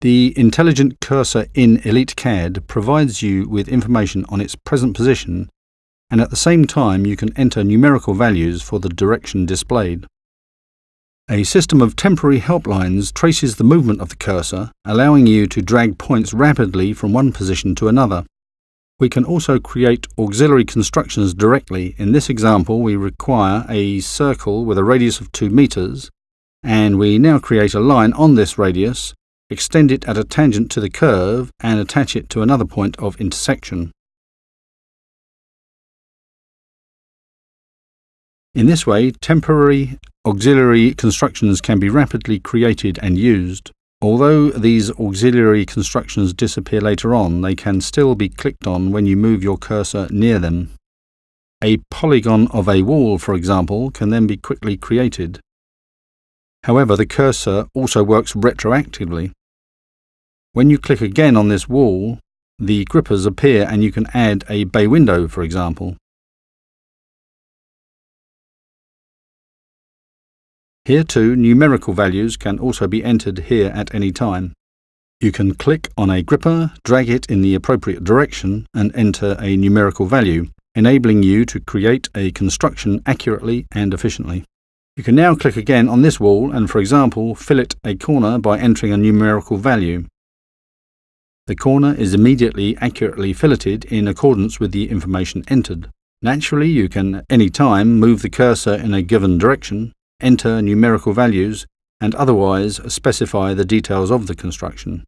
The Intelligent Cursor in EliteCAD provides you with information on its present position and at the same time you can enter numerical values for the direction displayed. A system of temporary helplines traces the movement of the cursor, allowing you to drag points rapidly from one position to another. We can also create auxiliary constructions directly. In this example, we require a circle with a radius of 2 meters, and we now create a line on this radius, extend it at a tangent to the curve, and attach it to another point of intersection. In this way, temporary auxiliary constructions can be rapidly created and used. Although these auxiliary constructions disappear later on, they can still be clicked on when you move your cursor near them. A polygon of a wall, for example, can then be quickly created. However, the cursor also works retroactively. When you click again on this wall, the grippers appear and you can add a bay window, for example. Here too, numerical values can also be entered here at any time. You can click on a gripper, drag it in the appropriate direction and enter a numerical value, enabling you to create a construction accurately and efficiently. You can now click again on this wall and, for example, fillet a corner by entering a numerical value. The corner is immediately accurately filleted in accordance with the information entered. Naturally, you can, any time, move the cursor in a given direction enter numerical values, and otherwise specify the details of the construction.